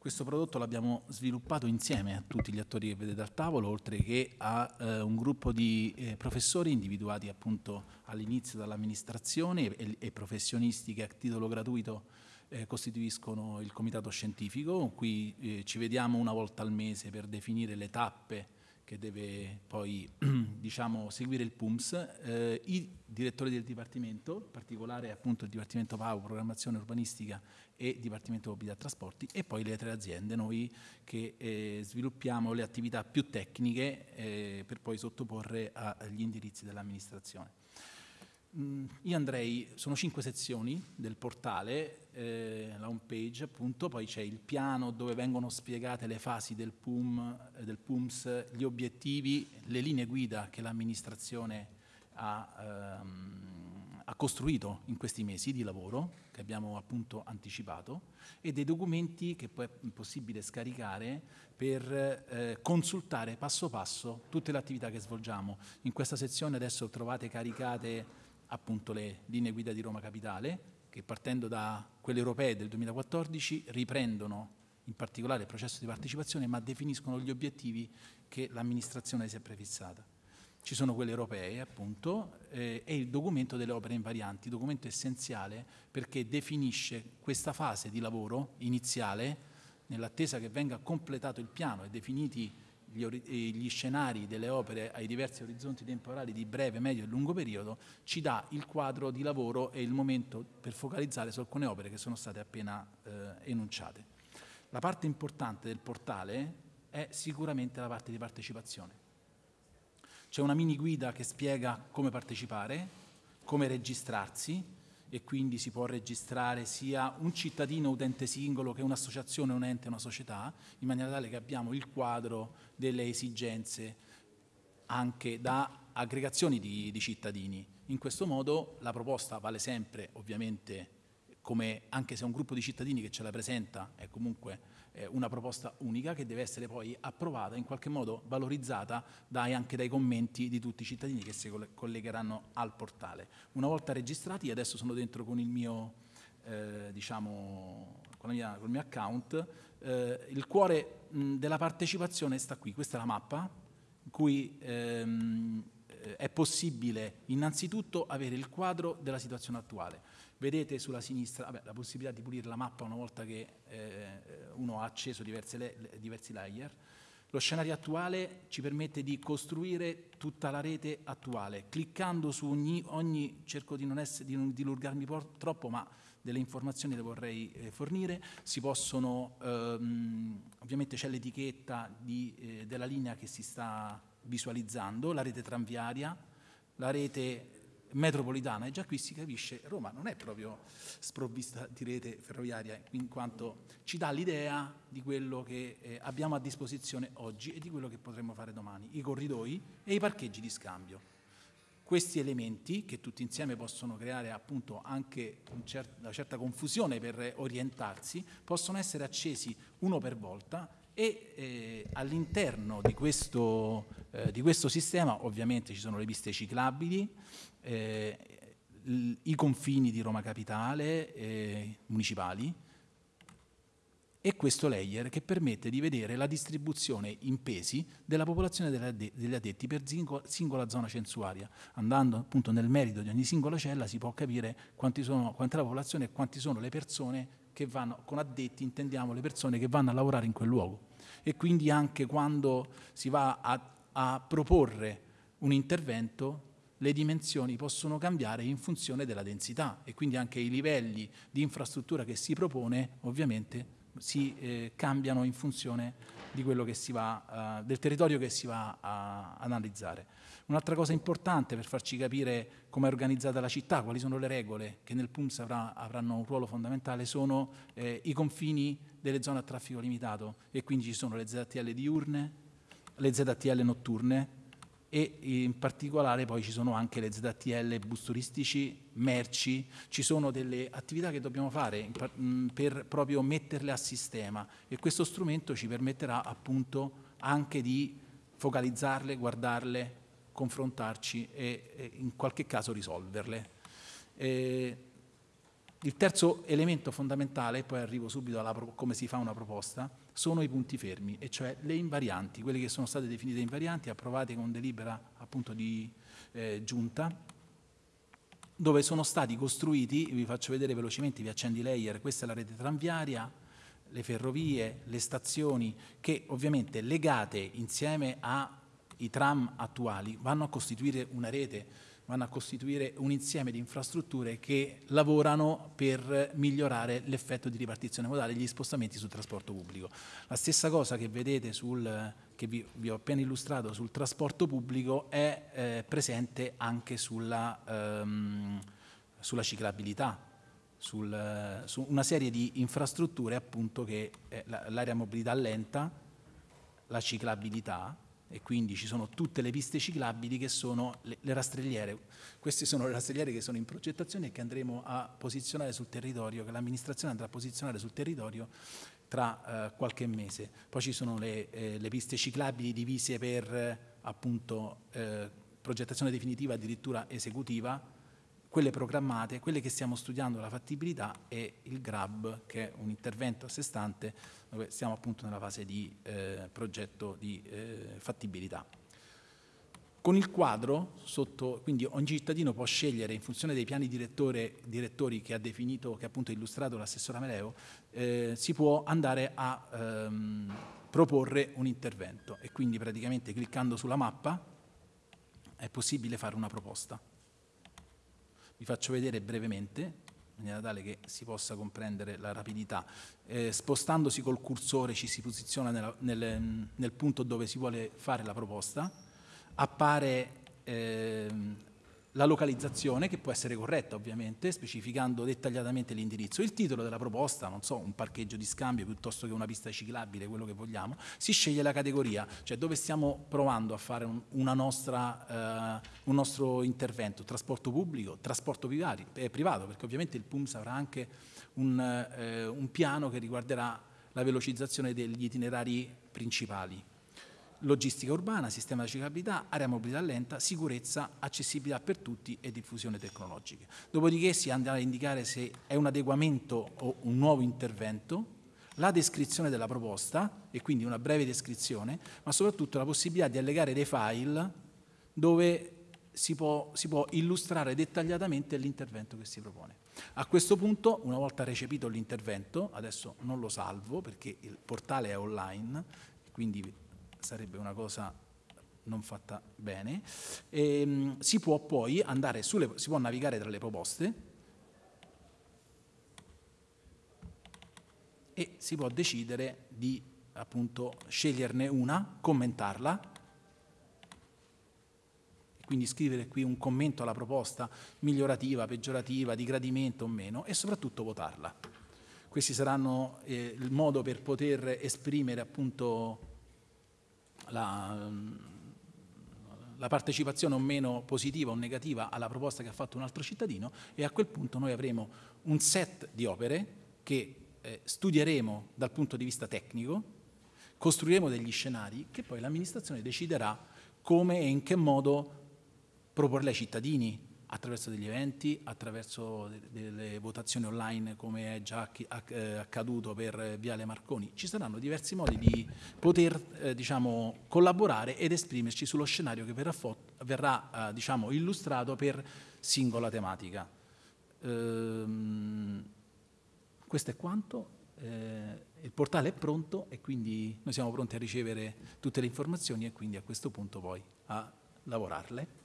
Questo prodotto l'abbiamo sviluppato insieme a tutti gli attori che vedete al tavolo, oltre che a eh, un gruppo di eh, professori individuati appunto all'inizio dall'amministrazione e, e, professionisti che a titolo gratuito eh, costituiscono il comitato scientifico. Qui eh, ci vediamo una volta al mese per definire le tappe che deve poi diciamo, seguire il PUMS, eh, i direttori del Dipartimento, in particolare appunto il Dipartimento PAU, Programmazione Urbanistica e Dipartimento Mobilità e Trasporti, e poi le tre aziende, noi che eh, sviluppiamo le attività più tecniche eh, per poi sottoporre agli indirizzi dell'amministrazione. Mm, io andrei, sono cinque sezioni del portale, eh, la home page appunto, poi c'è il piano dove vengono spiegate le fasi del, PUM, eh, del PUMS, gli obiettivi, le linee guida che l'amministrazione ha, ehm, ha, costruito in questi mesi di lavoro, che abbiamo appunto anticipato, e dei documenti che poi è possibile scaricare per eh, consultare passo passo tutte le attività che svolgiamo. In questa sezione adesso trovate caricate appunto le linee guida di Roma Capitale, che partendo da quelle europee del 2014 riprendono in particolare il processo di partecipazione, ma definiscono gli obiettivi che l'amministrazione si è prefissata. Ci sono quelle europee, appunto, eh, e il documento delle opere invarianti, documento essenziale perché definisce questa fase di lavoro iniziale, nell'attesa che venga completato il piano e definiti gli, gli, scenari delle opere ai diversi orizzonti temporali di breve, medio e lungo periodo, ci dà il quadro di lavoro e il momento per focalizzare su alcune opere che sono state appena eh, enunciate. La parte importante del portale è sicuramente la parte di partecipazione. C'è una mini guida che spiega come partecipare, come registrarsi, e quindi si può registrare sia un cittadino utente singolo che un'associazione, un ente, una società, in maniera tale che abbiamo il quadro delle esigenze anche da aggregazioni di, di cittadini. In questo modo la proposta vale sempre ovviamente come anche se un gruppo di cittadini che ce la presenta è comunque eh, una proposta unica che deve essere poi approvata, in qualche modo valorizzata dai, anche dai commenti di tutti i cittadini che si collegheranno al portale. Una volta registrati, adesso sono dentro con il mio, eh, diciamo, con, mia, con, il mio account, eh, il cuore mh, della partecipazione sta qui, questa è la mappa, in cui ehm, è possibile innanzitutto avere il quadro della situazione attuale Vedete sulla sinistra vabbè, la possibilità di pulire la mappa una volta che eh, uno ha acceso diverse, diversi layer. Lo scenario attuale ci permette di costruire tutta la rete attuale. Cliccando su ogni, ogni cerco di non, essere, di non dilurgarmi troppo, ma delle informazioni le vorrei eh, fornire, si possono, ehm, ovviamente c'è l'etichetta eh, della linea che si sta visualizzando, la rete tranviaria, la rete metropolitana e già qui si capisce Roma non è proprio sprovvista di rete ferroviaria in quanto ci dà l'idea di quello che eh, abbiamo a disposizione oggi e di quello che potremmo fare domani, i corridoi e i parcheggi di scambio. Questi elementi che tutti insieme possono creare appunto anche un cer una certa confusione per orientarsi possono essere accesi uno per volta e eh, all'interno di, eh, di questo sistema ovviamente ci sono le piste ciclabili, eh, i confini di Roma Capitale eh, municipali e questo layer che permette di vedere la distribuzione in pesi della popolazione degli addetti per singola zona censuaria. Andando appunto nel merito di ogni singola cella si può capire sono, quanta è la popolazione e quanti sono le persone che vanno, con addetti intendiamo le persone che vanno a lavorare in quel luogo. E quindi anche quando si va a, a proporre un intervento le dimensioni possono cambiare in funzione della densità e quindi anche i livelli di infrastruttura che si propone ovviamente si eh, cambiano in funzione va, uh, del territorio che si va a analizzare. Un'altra cosa importante per farci capire come è organizzata la città, quali sono le regole che nel PUMS avrà, avranno un ruolo fondamentale, sono eh, i confini delle zone a traffico limitato e quindi ci sono le ZTL diurne, le ZTL notturne, e in particolare poi ci sono anche le ZTL, bus turistici, merci, ci sono delle attività che dobbiamo fare per proprio metterle a sistema e questo strumento ci permetterà appunto anche di focalizzarle, guardarle, confrontarci e, in qualche caso risolverle. E il terzo elemento fondamentale, poi arrivo subito a come si fa una proposta, sono i punti fermi, e cioè le invarianti, quelle che sono state definite invarianti, approvate con delibera appunto di eh, giunta, dove sono stati costruiti, vi faccio vedere velocemente, vi accendi layer, questa è la rete tranviaria, le ferrovie, le stazioni, che ovviamente legate insieme ai tram attuali vanno a costituire una rete vanno a costituire un insieme di infrastrutture che lavorano per migliorare l'effetto di ripartizione modale gli spostamenti sul trasporto pubblico. La stessa cosa che vedete sul, che vi, vi ho appena illustrato sul trasporto pubblico è eh, presente anche sulla, ehm, sulla ciclabilità, sul, su una serie di infrastrutture appunto che eh, l'area mobilità lenta, la ciclabilità, e quindi ci sono tutte le piste ciclabili che sono le, le, rastrelliere. Queste sono le rastrelliere che sono in progettazione e che andremo a posizionare sul territorio, che l'amministrazione andrà a posizionare sul territorio tra eh, qualche mese. Poi ci sono le, eh, le piste ciclabili divise per eh, appunto eh, progettazione definitiva addirittura esecutiva, quelle programmate, quelle che stiamo studiando la fattibilità e il GRAB che è un intervento a sé stante dove siamo appunto nella fase di eh, progetto di eh, fattibilità. Con il quadro, sotto, quindi ogni cittadino può scegliere in funzione dei piani direttori che ha definito, che ha appunto illustrato l'assessore Ameleo, eh, si può andare a ehm, proporre un intervento e quindi praticamente cliccando sulla mappa è possibile fare una proposta. Vi faccio vedere brevemente, in maniera tale che si possa comprendere la rapidità. Eh, spostandosi col cursore ci si posiziona nella, nel, nel, punto dove si vuole fare la proposta, appare eh, la localizzazione, che può essere corretta ovviamente, specificando dettagliatamente l'indirizzo, il titolo della proposta, non so, un parcheggio di scambio piuttosto che una pista ciclabile, quello che vogliamo, si sceglie la categoria, cioè dove stiamo provando a fare un, nostra, eh, un nostro intervento, trasporto pubblico, trasporto privati, eh, privato, perché ovviamente il PUMS avrà anche un, eh, un piano che riguarderà la velocizzazione degli itinerari principali logistica urbana, sistema di ciclabilità, area mobilità lenta, sicurezza, accessibilità per tutti e diffusione tecnologica. Dopodiché si andrà a indicare se è un adeguamento o un nuovo intervento, la descrizione della proposta e quindi una breve descrizione, ma soprattutto la possibilità di allegare dei file dove si può, si può illustrare dettagliatamente l'intervento che si propone. A questo punto, una volta recepito l'intervento, adesso non lo salvo perché il portale è online, quindi sarebbe una cosa non fatta bene, e, ehm, si può poi andare sulle, si può navigare tra le proposte. E si può decidere di appunto sceglierne una, commentarla, quindi scrivere qui un commento alla proposta migliorativa, peggiorativa, di gradimento o meno e soprattutto votarla. Questi saranno eh, il modo per poter esprimere appunto la, la partecipazione o meno positiva o negativa alla proposta che ha fatto un altro cittadino e a quel punto noi avremo un set di opere che eh, studieremo dal punto di vista tecnico, costruiremo degli scenari che poi l'amministrazione deciderà come e in che modo proporle ai cittadini, attraverso degli eventi, attraverso delle votazioni online come è già eh, accaduto per Viale Marconi. Ci saranno diversi modi di poter eh, diciamo, collaborare ed esprimerci sullo scenario che verrà, verrà eh, diciamo, illustrato per singola tematica. Ehm, questo è quanto. Eh, il portale è pronto e quindi noi siamo pronti a ricevere tutte le informazioni e quindi a questo punto poi a lavorarle.